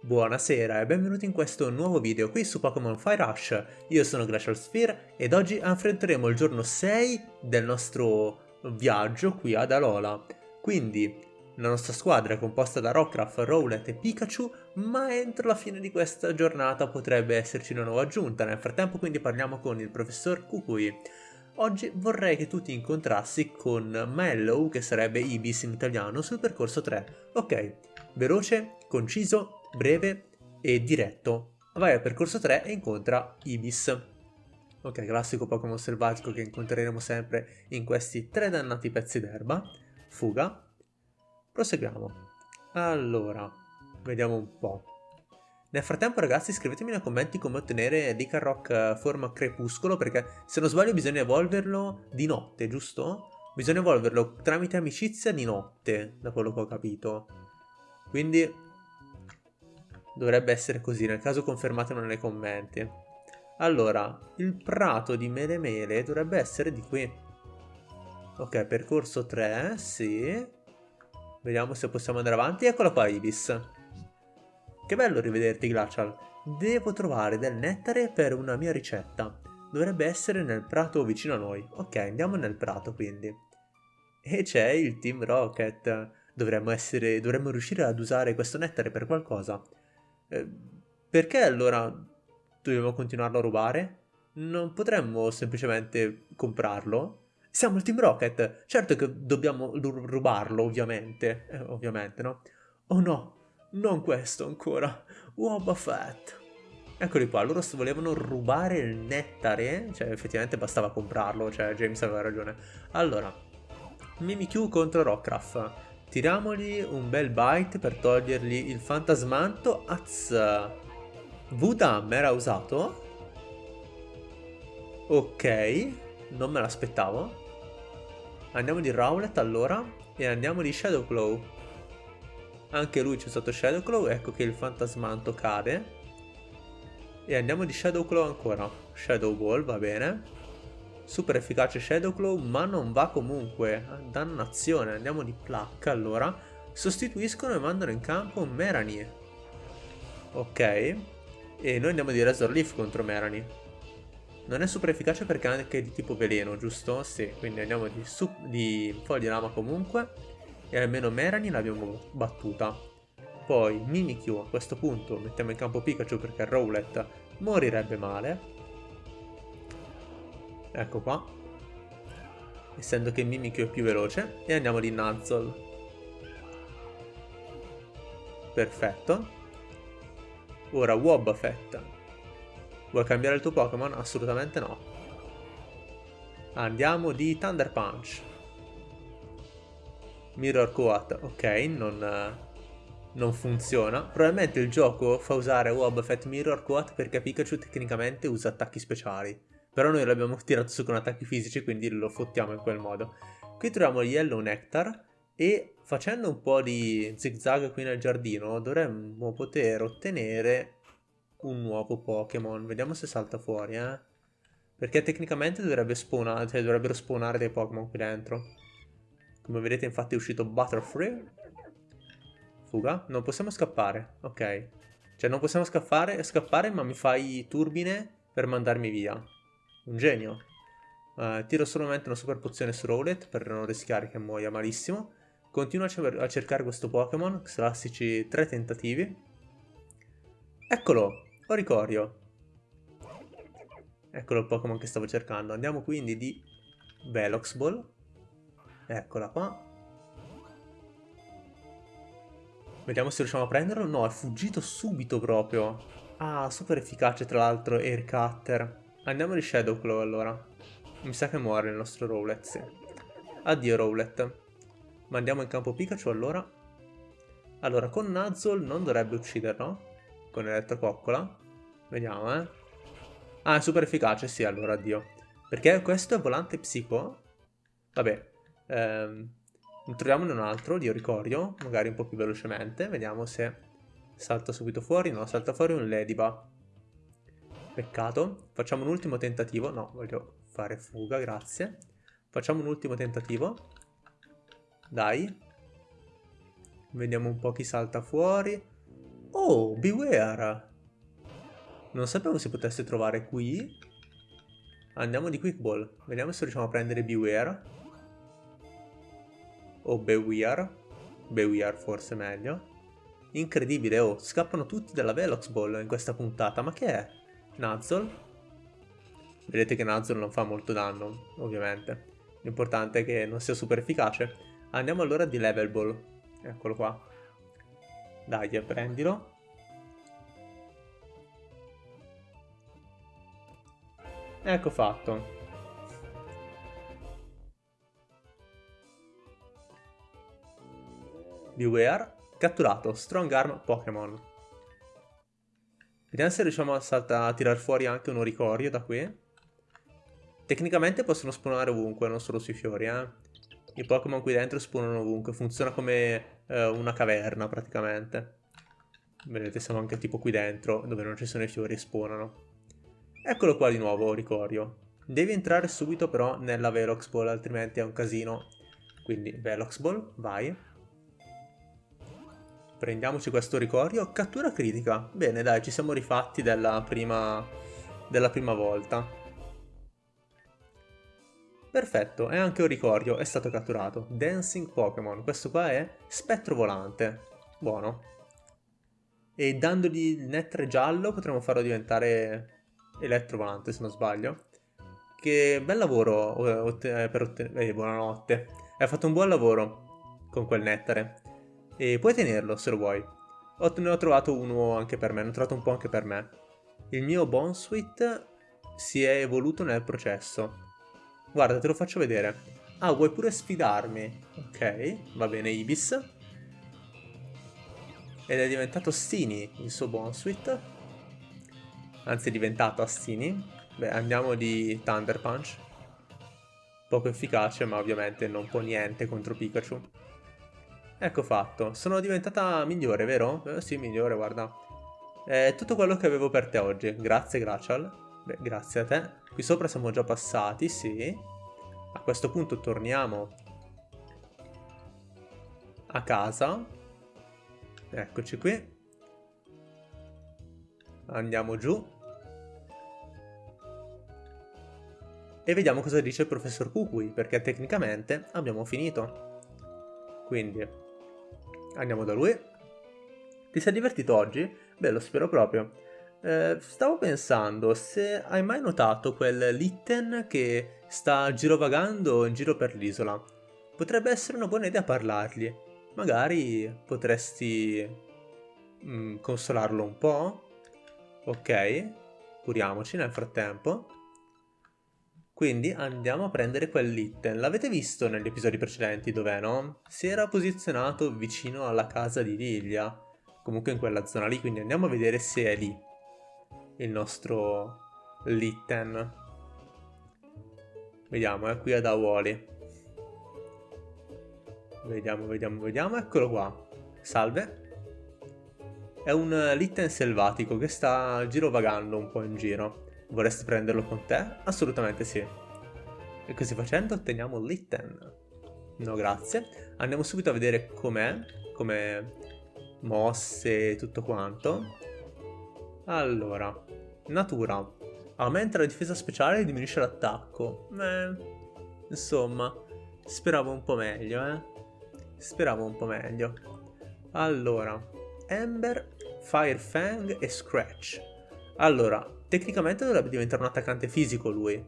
Buonasera e benvenuti in questo nuovo video qui su Pokémon Fire Rush. Io sono Glacial Sphere ed oggi affronteremo il giorno 6 del nostro viaggio qui ad Alola. Quindi la nostra squadra è composta da Rockruff, Rowlet e Pikachu, ma entro la fine di questa giornata potrebbe esserci una nuova aggiunta. Nel frattempo quindi parliamo con il professor Kukui. Oggi vorrei che tu ti incontrassi con Mellow, che sarebbe Ibis in italiano, sul percorso 3. Ok, veloce, conciso breve e diretto. Vai al percorso 3 e incontra Ibis. Ok, classico Pokémon selvatico che incontreremo sempre in questi tre dannati pezzi d'erba. Fuga. Proseguiamo. Allora, vediamo un po'. Nel frattempo ragazzi scrivetemi nei commenti come ottenere Licarock eh, forma crepuscolo perché se non sbaglio bisogna evolverlo di notte, giusto? Bisogna evolverlo tramite amicizia di notte, da quello che ho capito. Quindi Dovrebbe essere così, nel caso confermatelo nei commenti. Allora, il prato di Mele Mele dovrebbe essere di qui. Ok, percorso 3, sì. Vediamo se possiamo andare avanti. Eccola qua, Ibis. Che bello rivederti, Glacial. Devo trovare del nettare per una mia ricetta. Dovrebbe essere nel prato vicino a noi. Ok, andiamo nel prato, quindi. E c'è il Team Rocket. Dovremmo, essere, dovremmo riuscire ad usare questo nettare per qualcosa. Eh, perché allora dobbiamo continuarlo a rubare? Non potremmo semplicemente comprarlo? Siamo il Team Rocket, certo che dobbiamo rubarlo, ovviamente, eh, ovviamente, no? Oh no, non questo ancora, Wobba Fett. Eccoli qua, loro volevano rubare il nettare, cioè effettivamente bastava comprarlo, cioè James aveva ragione. Allora, Mimikyu contro Rockruff. Tiramogli un bel bite per togliergli il fantasmanto. Az. Vudam era usato? Ok, non me l'aspettavo. Andiamo di Rowlet allora e andiamo di Shadowclaw. Anche lui ci ha usato Shadowclaw, ecco che il fantasmanto cade. E andiamo di Shadowclaw ancora. Shadow Ball, va bene. Super efficace Shadowclaw, ma non va comunque. Dannazione, andiamo di placca allora. Sostituiscono e mandano in campo Merani. Ok. E noi andiamo di Razor Leaf contro Merani. Non è super efficace perché è anche di tipo veleno, giusto? Sì, quindi andiamo di, di foglia lama comunque. E almeno Merani l'abbiamo battuta. Poi Mimikyu a questo punto mettiamo in campo Pikachu perché Rowlet morirebbe male. Ecco qua. Essendo che Mimikyu è più veloce. E andiamo di Nuzzle. Perfetto. Ora Wobbuffet. Vuoi cambiare il tuo Pokémon? Assolutamente no. Andiamo di Thunder Punch. Mirror Coat. Ok, non, non funziona. Probabilmente il gioco fa usare Wobbuffet Mirror Coat perché Pikachu tecnicamente usa attacchi speciali. Però noi l'abbiamo tirato su con attacchi fisici, quindi lo fottiamo in quel modo. Qui troviamo Yellow Nectar e facendo un po' di zigzag qui nel giardino dovremmo poter ottenere un nuovo Pokémon. Vediamo se salta fuori, eh. Perché tecnicamente dovrebbe spawnare, cioè dovrebbero spawnare dei Pokémon qui dentro. Come vedete infatti è uscito Butterfree. Fuga. Non possiamo scappare. Ok. Cioè non possiamo scappare, scappare ma mi fai turbine per mandarmi via. Un genio. Uh, tiro solamente una super pozione su Rowlet per non rischiare che muoia malissimo. Continuo a, a cercare questo Pokémon, classici tre tentativi. Eccolo, Oricorio. Eccolo il Pokémon che stavo cercando. Andiamo quindi di Velox Ball. Eccola qua. Vediamo se riusciamo a prenderlo. No, è fuggito subito proprio. Ah, super efficace tra l'altro Air Cutter. Andiamo di Shadowclaw allora. Mi sa che muore il nostro Rowlet, sì. Addio Rowlet. Mandiamo in campo Pikachu allora. Allora, con Nuzzle non dovrebbe ucciderlo. Con Elettrococcola. Vediamo, eh. Ah, è super efficace, sì, allora, addio. Perché questo è volante psico? Vabbè. Ehm, troviamone un altro di Oricorio, magari un po' più velocemente. Vediamo se salta subito fuori. No, salta fuori un Ladybug. Peccato. Facciamo un ultimo tentativo. No, voglio fare fuga, grazie. Facciamo un ultimo tentativo. Dai. Vediamo un po' chi salta fuori. Oh, Beware! Non sapevo si potesse trovare qui. Andiamo di Quick Ball. Vediamo se riusciamo a prendere Beware. O Beware. Beware forse meglio. Incredibile, oh, scappano tutti dalla Velox Ball in questa puntata. Ma che è? Nuzzle? Vedete che Nuzzle non fa molto danno, ovviamente. L'importante è che non sia super efficace. Andiamo allora di Level Ball. Eccolo qua. Dai, prendilo. Ecco fatto. Beware, catturato, Strong Arm Pokémon. Vediamo se riusciamo a, a tirar fuori anche un oricorio da qui. Tecnicamente possono spawnare ovunque, non solo sui fiori, eh. I Pokémon qui dentro spawnano ovunque, funziona come eh, una caverna praticamente. Vedete, siamo anche tipo qui dentro, dove non ci sono i fiori e spawnano. Eccolo qua di nuovo, Ricorio. Devi entrare subito però nella Velox Ball, altrimenti è un casino. Quindi Velox Ball, vai. Prendiamoci questo Ricorio. Cattura critica. Bene, dai, ci siamo rifatti della prima, della prima volta. Perfetto, e anche un Ricorio è stato catturato. Dancing Pokémon. Questo qua è Spettro Volante. Buono. E dandogli il nettare giallo potremo farlo diventare Elettrovolante se non sbaglio. Che bel lavoro eh, per ottenere... Eh, buonanotte. Hai fatto un buon lavoro con quel nettare. E puoi tenerlo se lo vuoi. Ho, ne ho trovato uno anche per me, ne ho trovato un po' anche per me. Il mio Bonsuit si è evoluto nel processo. Guarda, te lo faccio vedere. Ah, vuoi pure sfidarmi? Ok, va bene Ibis. Ed è diventato Stini il suo Bonsuit anzi è diventato Astini. Beh, andiamo di Thunder Punch. Poco efficace, ma ovviamente non può niente contro Pikachu. Ecco fatto. Sono diventata migliore, vero? Eh, sì, migliore, guarda. È tutto quello che avevo per te oggi. Grazie, Gracial. Beh, grazie a te. Qui sopra siamo già passati, sì. A questo punto torniamo a casa. Eccoci qui. Andiamo giù. e vediamo cosa dice il professor Kukui, perché tecnicamente abbiamo finito. Quindi, andiamo da lui. Ti sei divertito oggi? Beh, lo spero proprio. Eh, stavo pensando, se hai mai notato quel Litten che sta girovagando in giro per l'isola, potrebbe essere una buona idea parlargli. Magari potresti mm, consolarlo un po'? Ok, curiamoci nel frattempo. Quindi andiamo a prendere quel Litten. L'avete visto negli episodi precedenti, dov'è, no? Si era posizionato vicino alla casa di Lilia. Comunque in quella zona lì, quindi andiamo a vedere se è lì. Il nostro Litten. Vediamo, è qui ad Awoli. Vediamo, vediamo, vediamo. Eccolo qua. Salve. È un Litten selvatico che sta girovagando un po' in giro. Vorresti prenderlo con te? Assolutamente sì. E così facendo otteniamo l'Itten. No, grazie. Andiamo subito a vedere com'è, come mosse e tutto quanto. Allora, natura. Aumenta la difesa speciale e diminuisce l'attacco. Eh, insomma, speravo un po' meglio, eh. Speravo un po' meglio. Allora, Ember, Fire Fang e Scratch. Allora, Tecnicamente dovrebbe diventare un attaccante fisico lui.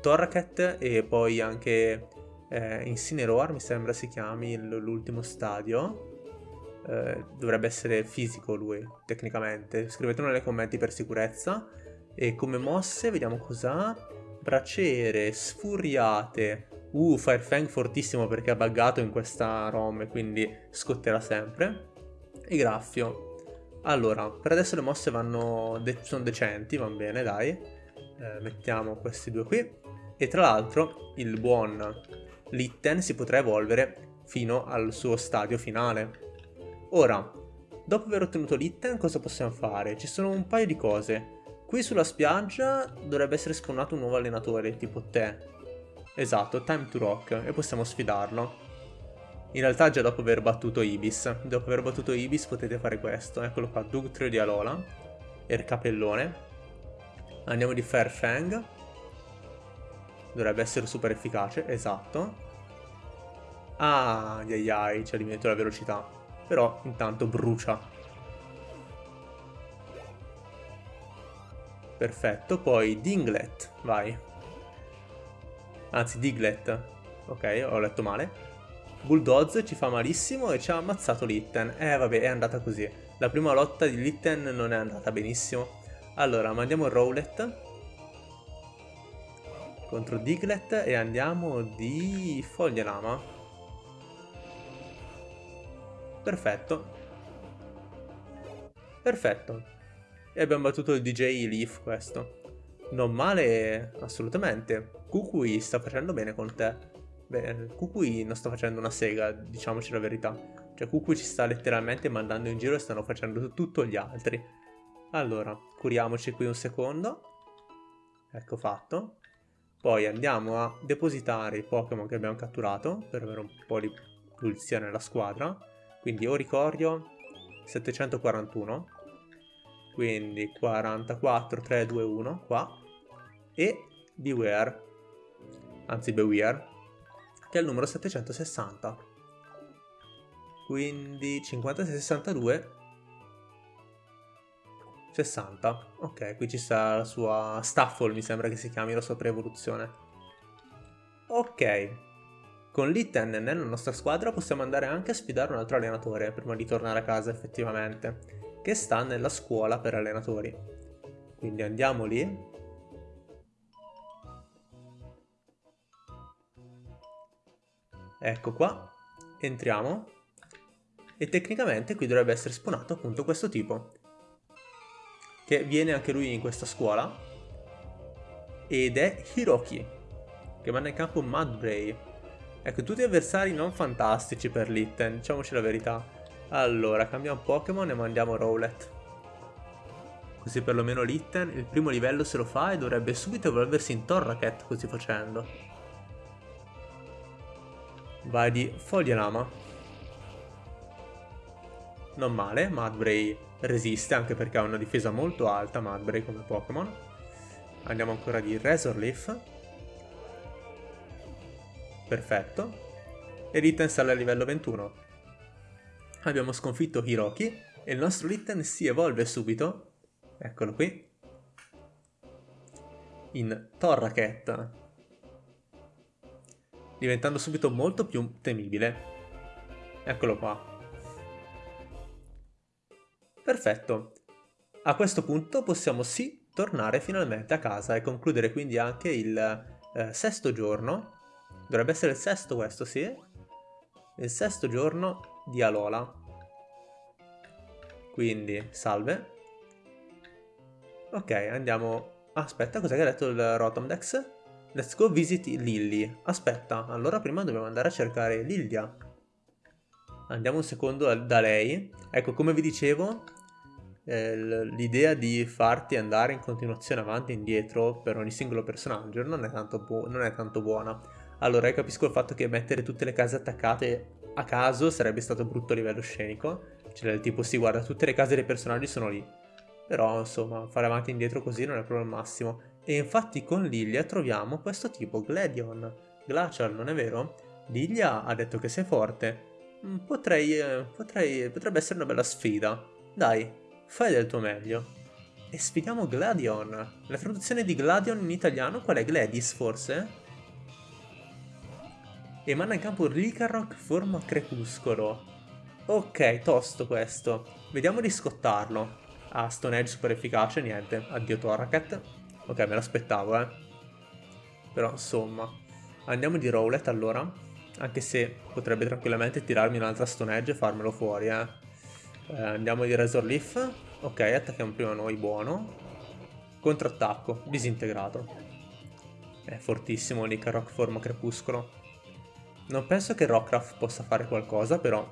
Torracat e poi anche eh, Incineroar, mi sembra si chiami l'ultimo stadio. Eh, dovrebbe essere fisico lui, tecnicamente. Scrivetelo nei commenti per sicurezza. E come mosse, vediamo cos'ha. Braciere, sfuriate. Uh, Firefang fortissimo perché è buggato in questa ROM, quindi scotterà sempre. E Graffio. Allora, per adesso le mosse vanno de sono decenti, van bene, dai. Eh, mettiamo questi due qui. E tra l'altro il buon Litten si potrà evolvere fino al suo stadio finale. Ora, dopo aver ottenuto Litten cosa possiamo fare? Ci sono un paio di cose. Qui sulla spiaggia dovrebbe essere spawnato un nuovo allenatore, tipo te. Esatto, Time to Rock, e possiamo sfidarlo. In realtà già dopo aver battuto Ibis. Dopo aver battuto Ibis potete fare questo. Eccolo qua, Dugtrio di Alola. E il capellone. Andiamo di Fairfang. Dovrebbe essere super efficace, esatto. Ah, ai ai, ci ha diminuito la velocità. Però intanto brucia. Perfetto, poi Dinglet, vai. Anzi, Diglett. Ok, ho letto male. Bulldoze ci fa malissimo e ci ha ammazzato Litten. Eh vabbè, è andata così. La prima lotta di Litten non è andata benissimo. Allora, mandiamo Rowlet contro Diglett e andiamo di Foglielama. Perfetto. Perfetto. E abbiamo battuto il DJ Leaf questo. Non male assolutamente. Kukui sta facendo bene con te. Beh, Kukui non sta facendo una sega, diciamoci la verità. Cioè, Kukui ci sta letteralmente mandando in giro e stanno facendo tutto gli altri. Allora, curiamoci qui un secondo. Ecco fatto. Poi andiamo a depositare i Pokémon che abbiamo catturato per avere un po' di pulizia nella squadra. Quindi Oricorio 741. Quindi 44, 3, 2, 1 qua. E Beware. Anzi Beware che è il numero 760. Quindi 56, 62, 60. Ok, qui ci sta la sua Staffle, mi sembra che si chiami la sua pre-evoluzione. Ok. Con Litten nella nostra squadra possiamo andare anche a sfidare un altro allenatore prima di tornare a casa effettivamente, che sta nella scuola per allenatori. Quindi andiamo lì Ecco qua, entriamo. E tecnicamente qui dovrebbe essere spawnato appunto questo tipo. Che viene anche lui in questa scuola. Ed è Hiroki che manda in campo Mudbray. Ecco tutti avversari non fantastici per Litten diciamoci la verità. Allora cambiamo Pokémon e mandiamo Rowlet. Così perlomeno Litten il primo livello se lo fa e dovrebbe subito evolversi in Torracat così facendo Vai di Foglielama. Non male, Mudbray resiste anche perché ha una difesa molto alta Mudbray come Pokémon. Andiamo ancora di Razorleaf. Perfetto. E Litten sale a livello 21. Abbiamo sconfitto Hiroki e il nostro Litten si evolve subito. Eccolo qui. In Torracat diventando subito molto più temibile. Eccolo qua. Perfetto. A questo punto possiamo sì tornare finalmente a casa e concludere quindi anche il eh, sesto giorno. Dovrebbe essere il sesto questo, sì? Il sesto giorno di Alola. Quindi, salve. Ok, andiamo... Aspetta, cos'è che ha detto il Rotomdex? Let's go visit Lily. Aspetta, allora prima dobbiamo andare a cercare Lilia. Andiamo un secondo da lei. Ecco, come vi dicevo, eh, l'idea di farti andare in continuazione avanti e indietro per ogni singolo personaggio non è, tanto non è tanto buona. Allora, io capisco il fatto che mettere tutte le case attaccate a caso sarebbe stato brutto a livello scenico. Cioè, del tipo, sì, guarda, tutte le case dei personaggi sono lì. Però, insomma, fare avanti e indietro così non è proprio il massimo. E infatti con Lilia troviamo questo tipo, Gladion. Glacial, non è vero? Lilia ha detto che sei forte. Mm, potrei, eh, potrei, potrebbe essere una bella sfida. Dai, fai del tuo meglio. E sfidiamo Gladion. La traduzione di Gladion in italiano qual è? Gladys, forse? E manda in campo Licarrock forma crepuscolo. Ok, tosto questo. Vediamo di scottarlo. Ah, Stone Edge super efficace, niente. Addio Torracat. Ok, me l'aspettavo, eh. Però, insomma. Andiamo di Rowlet, allora. Anche se potrebbe tranquillamente tirarmi un'altra Stone Edge e farmelo fuori, eh. eh andiamo di Razor Leaf. Ok, attacchiamo prima noi, buono. Contrattacco, disintegrato. È fortissimo lì forma crepuscolo. Non penso che Rockcraft possa fare qualcosa, però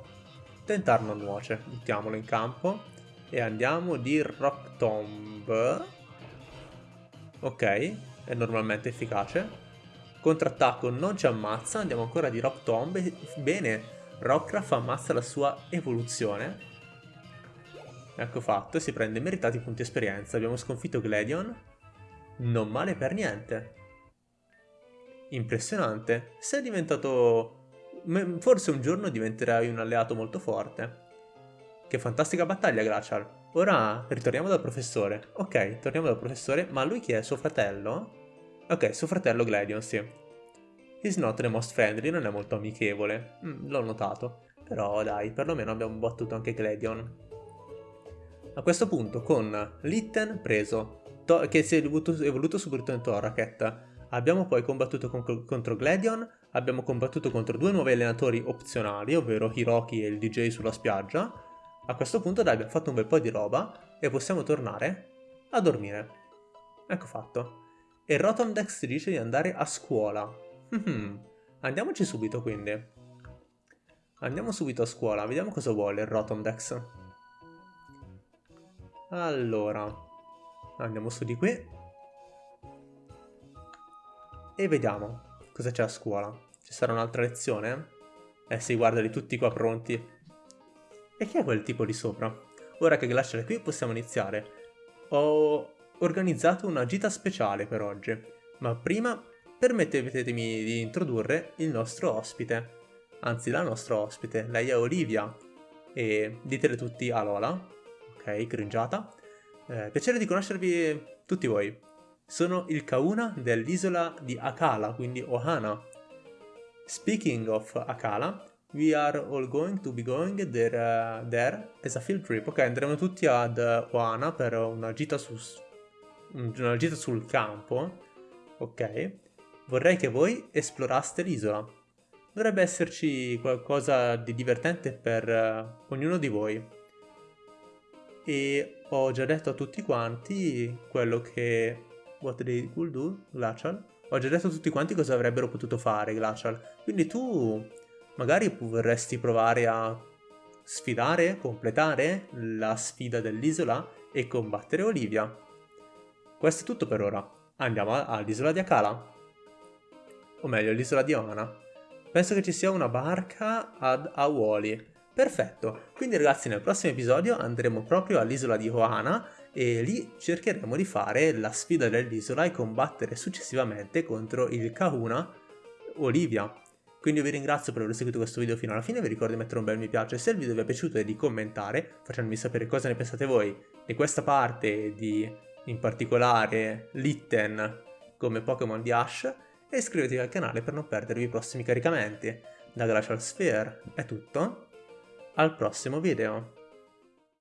tentar non nuoce. Mettiamolo in campo. E andiamo di Rock Tomb. Ok, è normalmente efficace. Contrattacco non ci ammazza, andiamo ancora di Rock Tomb. Bene, Rockruff ammazza la sua evoluzione. Ecco fatto, si prende meritati punti esperienza. Abbiamo sconfitto Gladion. Non male per niente. Impressionante. Sei diventato... Forse un giorno diventerai un alleato molto forte. Che fantastica battaglia, Glacial. Ora ritorniamo dal professore. Ok, torniamo dal professore, ma lui chi è? Suo fratello? Ok, suo fratello Gladion, sì. He's not the most friendly, non è molto amichevole. Mm, L'ho notato. Però dai, perlomeno abbiamo battuto anche Gladion. A questo punto con Litten preso, che si è evoluto, evoluto subito in Torraket, abbiamo poi combattuto con, contro Gladion, abbiamo combattuto contro due nuovi allenatori opzionali, ovvero Hiroki e il DJ sulla spiaggia, a questo punto dai abbiamo fatto un bel po' di roba e possiamo tornare a dormire. Ecco fatto. E Rotomdex ti dice di andare a scuola. Mm-hmm. Andiamoci subito quindi. Andiamo subito a scuola, vediamo cosa vuole il Rotomdex. Allora, andiamo su di qui. E vediamo cosa c'è a scuola. Ci sarà un'altra lezione? Eh sì, guardali tutti qua pronti. E chi è quel tipo di sopra? Ora che Glacial è qui possiamo iniziare. Ho organizzato una gita speciale per oggi, ma prima permettetemi di introdurre il nostro ospite. Anzi, la nostra ospite, lei è Olivia. E ditele tutti a Lola. Ok, cringiata. Eh, piacere di conoscervi tutti voi. Sono il Kauna dell'isola di Akala, quindi Ohana. Speaking of Akala, We are all going to be going there, uh, there as a field trip. Ok, andremo tutti ad Oana per una gita, su, una gita sul campo. Ok. Vorrei che voi esploraste l'isola. Dovrebbe esserci qualcosa di divertente per uh, ognuno di voi. E ho già detto a tutti quanti quello che... What they could do, Glacial? Ho già detto a tutti quanti cosa avrebbero potuto fare, Glacial. Quindi tu magari vorresti provare a sfidare, completare la sfida dell'isola e combattere Olivia. Questo è tutto per ora. Andiamo all'isola di Akala. O meglio, l'isola di Oana. Penso che ci sia una barca ad Awoli. Perfetto, quindi ragazzi nel prossimo episodio andremo proprio all'isola di Oana e lì cercheremo di fare la sfida dell'isola e combattere successivamente contro il Kahuna Olivia. Quindi io vi ringrazio per aver seguito questo video fino alla fine, vi ricordo di mettere un bel mi piace se il video vi è piaciuto e di commentare, facendomi sapere cosa ne pensate voi di questa parte di, in particolare, Litten come Pokémon di Ash, e iscrivetevi al canale per non perdervi i prossimi caricamenti. Da Glacial Sphere è tutto, al prossimo video!